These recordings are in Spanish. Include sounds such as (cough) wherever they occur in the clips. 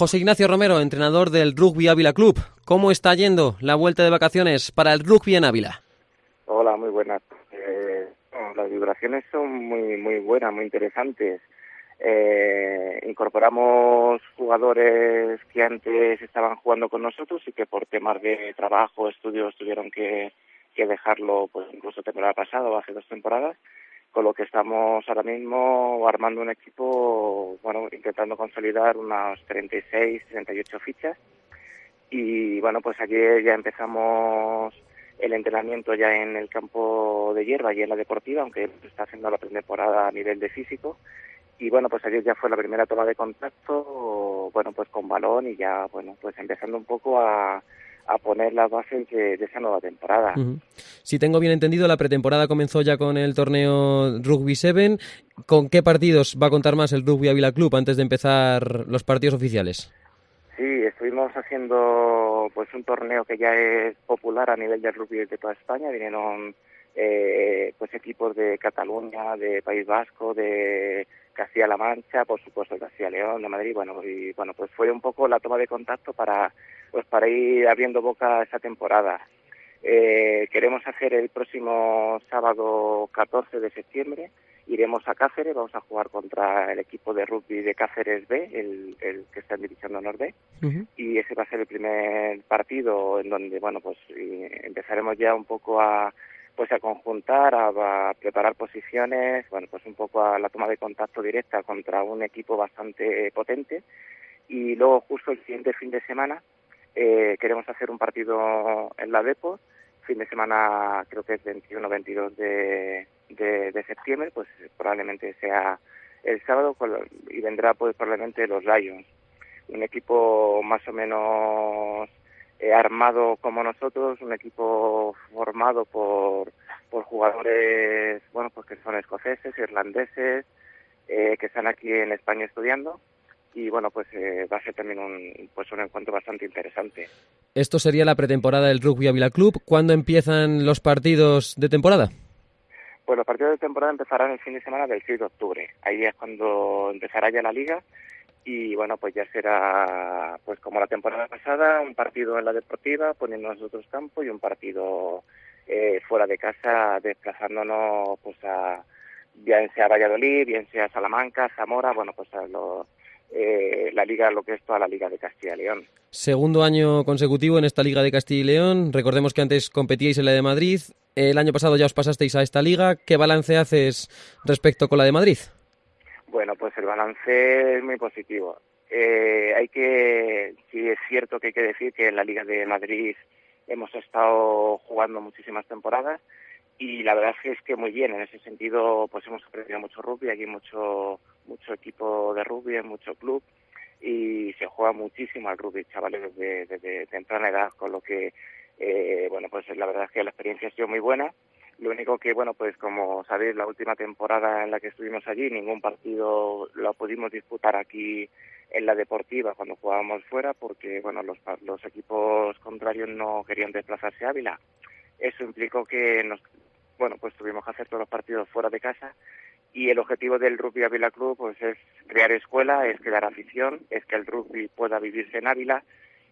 José Ignacio Romero, entrenador del Rugby Ávila Club. ¿Cómo está yendo la vuelta de vacaciones para el rugby en Ávila? Hola, muy buenas. Eh, las vibraciones son muy, muy buenas, muy interesantes. Eh, incorporamos jugadores que antes estaban jugando con nosotros y que por temas de trabajo, estudios tuvieron que, que dejarlo, pues incluso temporada pasada o hace dos temporadas con lo que estamos ahora mismo armando un equipo, bueno, intentando consolidar unas 36, 38 fichas. Y bueno, pues ayer ya empezamos el entrenamiento ya en el campo de hierba y en la deportiva, aunque está haciendo la pretemporada a nivel de físico. Y bueno, pues ayer ya fue la primera toma de contacto, bueno, pues con balón y ya, bueno, pues empezando un poco a, a poner las bases de, esa nueva temporada. Si tengo bien entendido, la pretemporada comenzó ya con el torneo Rugby 7. ¿Con qué partidos va a contar más el Rugby Avila Club antes de empezar los partidos oficiales? Sí, estuvimos haciendo pues un torneo que ya es popular a nivel del rugby de toda España. Vinieron eh, pues equipos de Cataluña, de País Vasco, de Castilla-La Mancha, por supuesto Castilla-León, de Madrid, bueno, y bueno, pues fue un poco la toma de contacto para pues para ir abriendo boca esa temporada. Eh, queremos hacer el próximo sábado 14 de septiembre, iremos a Cáceres, vamos a jugar contra el equipo de rugby de Cáceres B, el, que está en División de Honor B, y ese va a ser el primer partido en donde, bueno, pues empezaremos ya un poco a pues a conjuntar, a, preparar posiciones, bueno, pues un poco a la toma de contacto directa contra un equipo bastante potente. Y luego justo el siguiente fin de semana eh, queremos hacer un partido en la Depo, fin de semana creo que es 21-22 de, de, septiembre, pues probablemente sea el sábado y vendrá pues probablemente los Lions, un equipo más o menos eh, armado como nosotros, un equipo formado por, por jugadores, bueno, pues que son escoceses, irlandeses, eh, que están aquí en España estudiando y bueno, pues eh, va a ser también un, pues un encuentro bastante interesante. Esto sería la pretemporada del Rugby Avila Club. ¿Cuándo empiezan los partidos de temporada? Pues los partidos de temporada empezarán el fin de semana del 6 de octubre. Ahí es cuando empezará ya la liga y bueno, pues ya será pues como la temporada pasada, un partido en la deportiva poniendo nosotros campo y un partido eh, fuera de casa desplazándonos pues a bien sea Valladolid, bien sea Salamanca, Zamora, bueno, pues a eh, la liga, lo que es toda la liga de Castilla y León. Segundo año consecutivo en esta liga de Castilla y León. Recordemos que antes competíais en la de Madrid. El año pasado ya os pasasteis a esta liga. ¿Qué balance haces respecto con la de Madrid? Bueno, pues el balance es muy positivo. Eh, hay que, sí es cierto que hay que decir que en la Liga de Madrid hemos estado jugando muchísimas temporadas y la verdad es que muy bien, en ese sentido pues hemos aprendido mucho rugby, aquí mucho, mucho equipo de rugby, mucho club y se juega muchísimo al rugby, chavales desde, desde temprana edad, con lo que, eh, bueno, pues la verdad es que la experiencia ha sido muy buena lo único que, bueno, pues como sabéis, la última temporada en la que estuvimos allí, ningún partido lo pudimos disputar aquí en la deportiva cuando jugábamos fuera, porque, bueno, los, los equipos contrarios no querían desplazarse a Ávila. Eso implicó que nos, bueno, pues tuvimos que hacer todos los partidos fuera de casa y el objetivo del Rugby Ávila Club pues es crear escuela, es crear afición, es que el rugby pueda vivirse en Ávila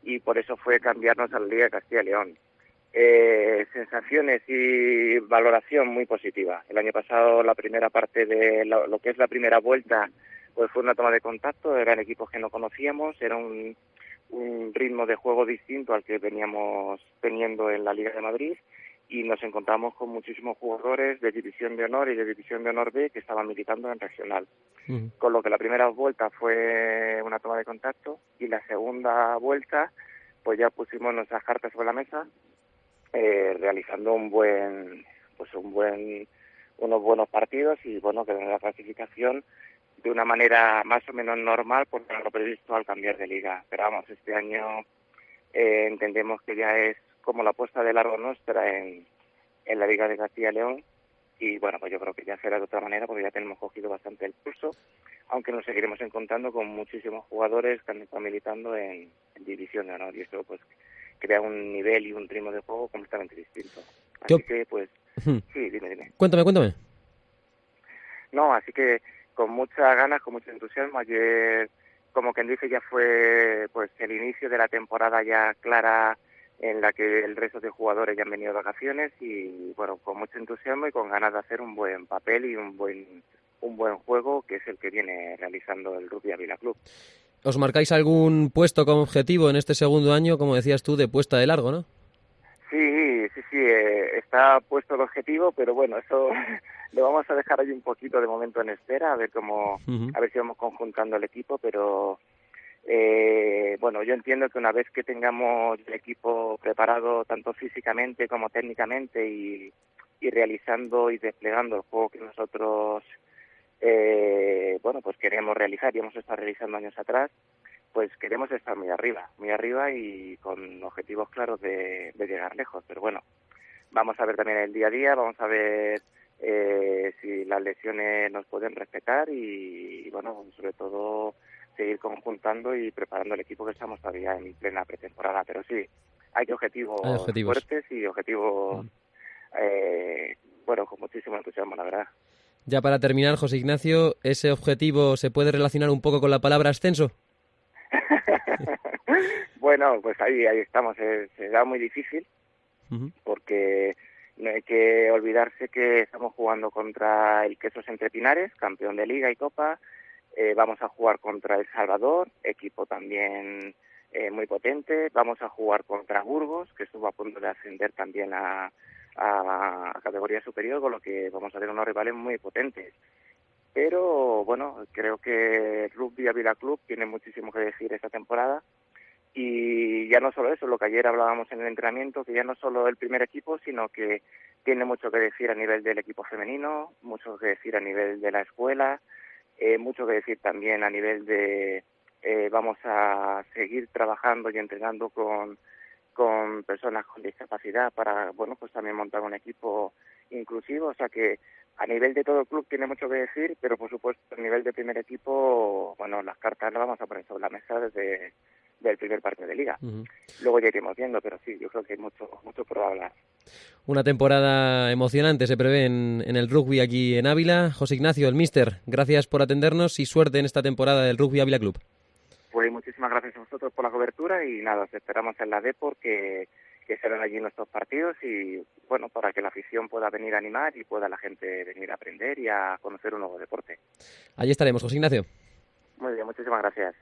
y por eso fue cambiarnos a la Liga de Castilla y León eh, sensaciones y valoración muy positiva. El año pasado la primera parte de lo, que es la primera vuelta pues fue una toma de contacto, eran equipos que no conocíamos, era un, un ritmo de juego distinto al que veníamos teniendo en la Liga de Madrid y nos encontramos con muchísimos jugadores de División de Honor y de División de Honor B que estaban militando en regional. Con lo que la primera vuelta fue una toma de contacto y la segunda vuelta pues ya pusimos nuestras cartas sobre la mesa eh, realizando un buen, pues un buen, unos buenos partidos y bueno, que la clasificación de una manera más o menos normal por lo previsto al cambiar de liga. Pero vamos, este año eh, entendemos que ya es como la apuesta de largo nuestra en, en la Liga de Castilla y León y bueno, pues yo creo que ya será de otra manera porque ya tenemos cogido bastante el pulso, aunque nos seguiremos encontrando con muchísimos jugadores que han estado militando en, División de Honor y esto pues crea un nivel y un ritmo de juego completamente distinto. Así que, pues, sí, dime, dime. Cuéntame, cuéntame. No, así que con muchas ganas, con mucho entusiasmo, ayer como quien dice, ya fue pues el inicio de la temporada ya clara en la que el resto de jugadores ya han venido de vacaciones y bueno, con mucho entusiasmo y con ganas de hacer un buen papel y un buen un buen juego que es el que viene realizando el Rugby Avila Club. ¿Os marcáis algún puesto como objetivo en este segundo año, como decías tú, de puesta de largo, no? Sí, sí, sí, eh, está puesto el objetivo, pero bueno, eso (laughs) lo vamos a dejar ahí un poquito de momento en espera, a ver cómo, a ver si vamos conjuntando el equipo, pero eh, bueno, yo entiendo que una vez que tengamos el equipo preparado tanto físicamente como técnicamente y, y realizando y desplegando el juego que nosotros eh, bueno, pues queremos realizar y hemos estado realizando años atrás, pues queremos estar muy arriba, muy arriba y con objetivos claros de, de llegar lejos. Pero bueno, vamos a ver también el día a día, vamos a ver eh, si las lesiones nos pueden respetar y, bueno, sobre todo seguir conjuntando y preparando el equipo que estamos todavía en plena pretemporada. Pero sí, hay objetivos, fuertes y objetivos, mm. eh, bueno, con muchísimo entusiasmo, la verdad. Ya para terminar, José Ignacio, ¿ese objetivo se puede relacionar un poco con la palabra ascenso? (laughs) bueno, pues ahí, ahí estamos. será muy difícil porque no hay que olvidarse que estamos jugando contra el Quesos Entre Pinares, campeón de Liga y Copa. Eh, vamos a jugar contra El Salvador, equipo también eh, muy potente. Vamos a jugar contra Burgos, que estuvo a punto de ascender también a, a, categoría superior, con lo que vamos a tener unos rivales muy potentes. Pero bueno, creo que Rugby Avila Club tiene muchísimo que decir esta temporada y ya no solo eso, lo que ayer hablábamos en el entrenamiento, que ya no solo el primer equipo, sino que tiene mucho que decir a nivel del equipo femenino, mucho que decir a nivel de la escuela, eh, mucho que decir también a nivel de eh, vamos a seguir trabajando y entrenando con, con personas con discapacidad para, bueno, pues también montar un equipo inclusivo, o sea que a nivel de todo el club tiene mucho que decir, pero por supuesto a nivel de primer equipo, bueno, las cartas las vamos a poner sobre la mesa desde del primer partido de liga. Luego ya iremos viendo, pero sí, yo creo que hay mucho, mucho por hablar. Una temporada emocionante se prevé en, en, el rugby aquí en Ávila. José Ignacio, el Mister, gracias por atendernos y suerte en esta temporada del Rugby Ávila Club. Muchísimas gracias a vosotros por la cobertura y nada, os esperamos en la DEPOR que, que serán allí nuestros partidos y bueno, para que la afición pueda venir a animar y pueda la gente venir a aprender y a conocer un nuevo deporte. Allí estaremos, José Ignacio. Muy bien, muchísimas gracias.